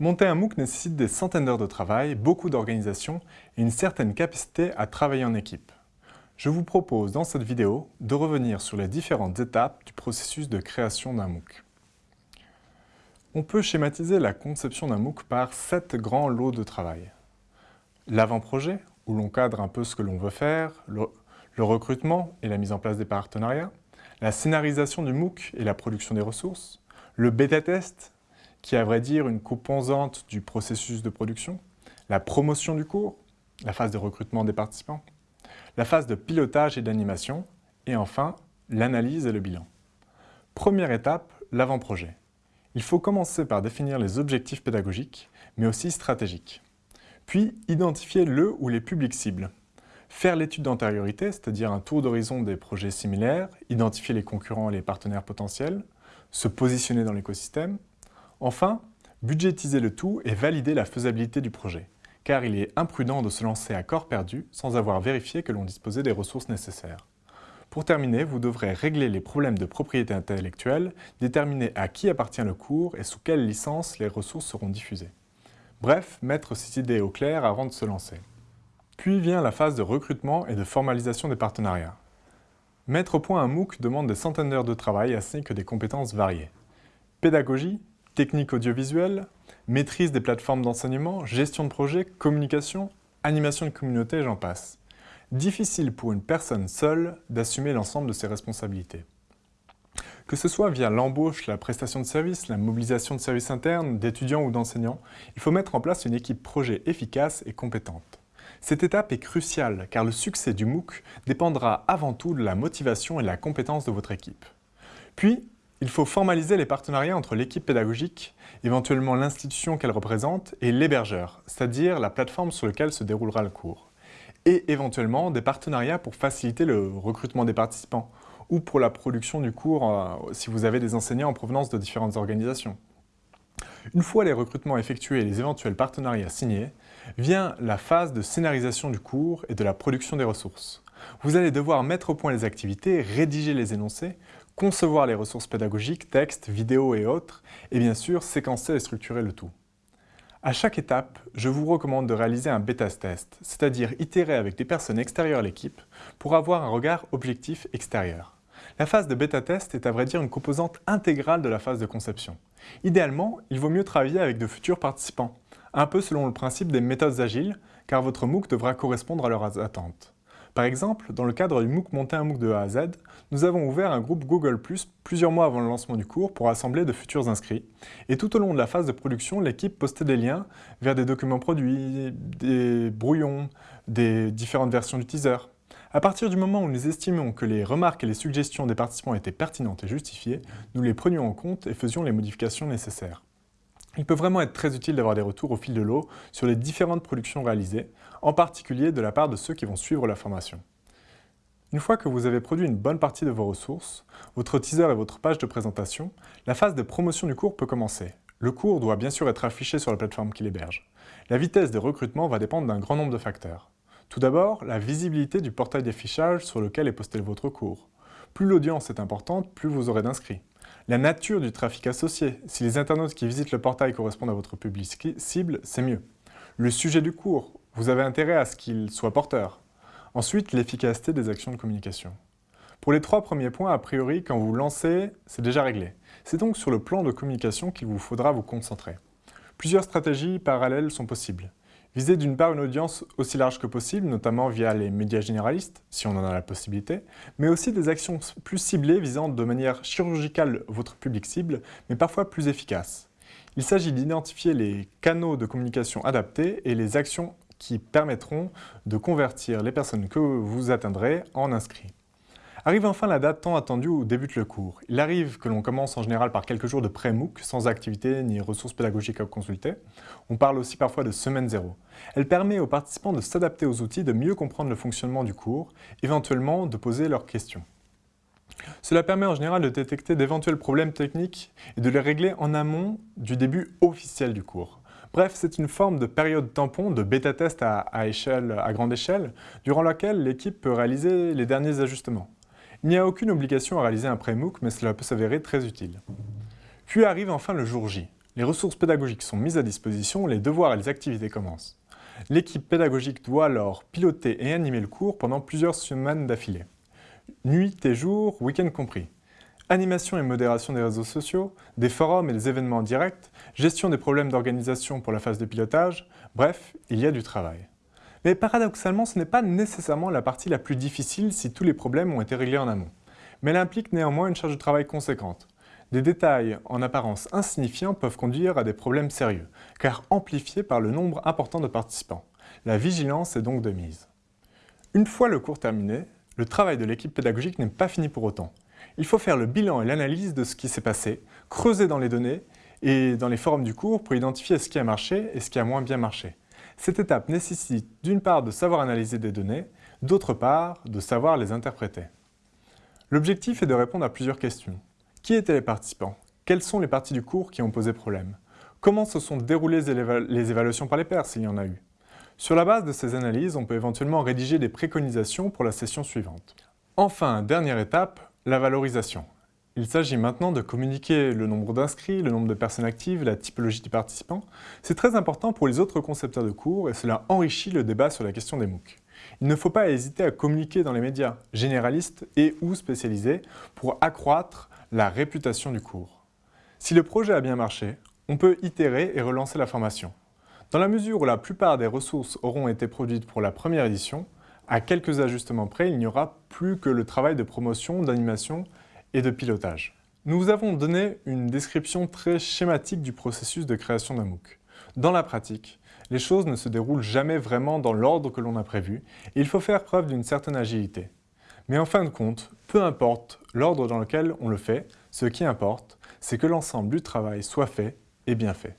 Monter un MOOC nécessite des centaines d'heures de travail, beaucoup d'organisation et une certaine capacité à travailler en équipe. Je vous propose dans cette vidéo de revenir sur les différentes étapes du processus de création d'un MOOC. On peut schématiser la conception d'un MOOC par sept grands lots de travail. L'avant-projet, où l'on cadre un peu ce que l'on veut faire, le, recrutement et la mise en place des partenariats, la scénarisation du MOOC et la production des ressources, le bêta-test, qui est à vrai dire une composante du processus de production, la promotion du cours, la phase de recrutement des participants, la phase de pilotage et d'animation, et enfin, l'analyse et le bilan. Première étape, l'avant-projet. Il faut commencer par définir les objectifs pédagogiques, mais aussi stratégiques. Puis, identifier le ou les publics cibles. Faire l'étude d'antériorité, c'est-à-dire un tour d'horizon des projets similaires, identifier les concurrents et les partenaires potentiels, se positionner dans l'écosystème, Enfin, budgétiser le tout et valider la faisabilité du projet, car il est imprudent de se lancer à corps perdu sans avoir vérifié que l'on disposait des ressources nécessaires. Pour terminer, vous devrez régler les problèmes de propriété intellectuelle, déterminer à qui appartient le cours et sous quelle licence les ressources seront diffusées. Bref, mettre ces idées au clair avant de se lancer. Puis vient la phase de recrutement et de formalisation des partenariats. Mettre au point un MOOC demande des centaines d'heures de travail ainsi que des compétences variées. Pédagogie, technique audiovisuelle, maîtrise des plateformes d'enseignement, gestion de projet, communication, animation de communauté, j'en passe. Difficile pour une personne seule d'assumer l'ensemble de ses responsabilités. Que ce soit via l'embauche, la prestation de services, la mobilisation de services internes, d'étudiants ou d'enseignants, il faut mettre en place une équipe projet efficace et compétente. Cette étape est cruciale car le succès du MOOC dépendra avant tout de la motivation et de la compétence de votre équipe. Puis, il faut formaliser les partenariats entre l'équipe pédagogique, éventuellement l'institution qu'elle représente, et l'hébergeur, c'est-à-dire la plateforme sur laquelle se déroulera le cours. Et éventuellement des partenariats pour faciliter le recrutement des participants, ou pour la production du cours euh, si vous avez des enseignants en provenance de différentes organisations. Une fois les recrutements effectués et les éventuels partenariats signés, vient la phase de scénarisation du cours et de la production des ressources. Vous allez devoir mettre au point les activités, rédiger les énoncés, concevoir les ressources pédagogiques, textes, vidéos et autres, et bien sûr séquencer et structurer le tout. À chaque étape, je vous recommande de réaliser un bêta-test, c'est-à-dire itérer avec des personnes extérieures à l'équipe pour avoir un regard objectif extérieur. La phase de bêta-test est à vrai dire une composante intégrale de la phase de conception. Idéalement, il vaut mieux travailler avec de futurs participants, un peu selon le principe des méthodes agiles, car votre MOOC devra correspondre à leurs attentes. Par exemple, dans le cadre du MOOC Monter un MOOC de A à Z, nous avons ouvert un groupe Google+, plusieurs mois avant le lancement du cours pour assembler de futurs inscrits. Et tout au long de la phase de production, l'équipe postait des liens vers des documents produits, des brouillons, des différentes versions du teaser. À partir du moment où nous estimions que les remarques et les suggestions des participants étaient pertinentes et justifiées, nous les prenions en compte et faisions les modifications nécessaires. Il peut vraiment être très utile d'avoir des retours au fil de l'eau sur les différentes productions réalisées, en particulier de la part de ceux qui vont suivre la formation. Une fois que vous avez produit une bonne partie de vos ressources, votre teaser et votre page de présentation, la phase de promotion du cours peut commencer. Le cours doit bien sûr être affiché sur la plateforme qui l'héberge. La vitesse de recrutement va dépendre d'un grand nombre de facteurs. Tout d'abord, la visibilité du portail d'affichage sur lequel est posté votre cours. Plus l'audience est importante, plus vous aurez d'inscrits. La nature du trafic associé. Si les internautes qui visitent le portail correspondent à votre public cible, c'est mieux. Le sujet du cours. Vous avez intérêt à ce qu'il soit porteur. Ensuite, l'efficacité des actions de communication. Pour les trois premiers points, a priori, quand vous lancez, c'est déjà réglé. C'est donc sur le plan de communication qu'il vous faudra vous concentrer. Plusieurs stratégies parallèles sont possibles. Viser d'une part une audience aussi large que possible, notamment via les médias généralistes, si on en a la possibilité, mais aussi des actions plus ciblées visant de manière chirurgicale votre public cible, mais parfois plus efficaces. Il s'agit d'identifier les canaux de communication adaptés et les actions qui permettront de convertir les personnes que vous atteindrez en inscrits. Arrive enfin la date tant attendue où débute le cours. Il arrive que l'on commence en général par quelques jours de pré-MOOC, sans activité ni ressources pédagogiques à consulter. On parle aussi parfois de semaine zéro. Elle permet aux participants de s'adapter aux outils, de mieux comprendre le fonctionnement du cours, éventuellement de poser leurs questions. Cela permet en général de détecter d'éventuels problèmes techniques et de les régler en amont du début officiel du cours. Bref, c'est une forme de période tampon, de bêta-test à, à grande échelle, durant laquelle l'équipe peut réaliser les derniers ajustements. Il n'y a aucune obligation à réaliser un pré-MOOC, mais cela peut s'avérer très utile. Puis arrive enfin le jour J, Les ressources pédagogiques sont mises à disposition, les devoirs et les activités commencent. L'équipe pédagogique doit alors piloter et animer le cours pendant plusieurs semaines d'affilée. Nuit et jour, week-end compris. Animation et modération des réseaux sociaux, des forums et des événements directs, gestion des problèmes d'organisation pour la phase de pilotage, bref, il y a du travail. Mais paradoxalement, ce n'est pas nécessairement la partie la plus difficile si tous les problèmes ont été réglés en amont. Mais elle implique néanmoins une charge de travail conséquente. Des détails en apparence insignifiants peuvent conduire à des problèmes sérieux, car amplifiés par le nombre important de participants. La vigilance est donc de mise. Une fois le cours terminé, le travail de l'équipe pédagogique n'est pas fini pour autant. Il faut faire le bilan et l'analyse de ce qui s'est passé, creuser dans les données et dans les forums du cours pour identifier ce qui a marché et ce qui a moins bien marché. Cette étape nécessite d'une part de savoir analyser des données, d'autre part de savoir les interpréter. L'objectif est de répondre à plusieurs questions. Qui étaient les participants? Quelles sont les parties du cours qui ont posé problème? Comment se sont déroulées les évaluations par les pairs s'il y en a eu? Sur la base de ces analyses, on peut éventuellement rédiger des préconisations pour la session suivante. Enfin, dernière étape, la valorisation. Il s'agit maintenant de communiquer le nombre d'inscrits, le nombre de personnes actives, la typologie des participants. C'est très important pour les autres concepteurs de cours et cela enrichit le débat sur la question des MOOC. Il ne faut pas hésiter à communiquer dans les médias, généralistes et ou spécialisés, pour accroître la réputation du cours. Si le projet a bien marché, on peut itérer et relancer la formation. Dans la mesure où la plupart des ressources auront été produites pour la première édition, à quelques ajustements près, il n'y aura plus que le travail de promotion, d'animation et de pilotage. Nous vous avons donné une description très schématique du processus de création d'un MOOC. Dans la pratique, les choses ne se déroulent jamais vraiment dans l'ordre que l'on a prévu et il faut faire preuve d'une certaine agilité. Mais en fin de compte, peu importe l'ordre dans lequel on le fait, ce qui importe, c'est que l'ensemble du travail soit fait et bien fait.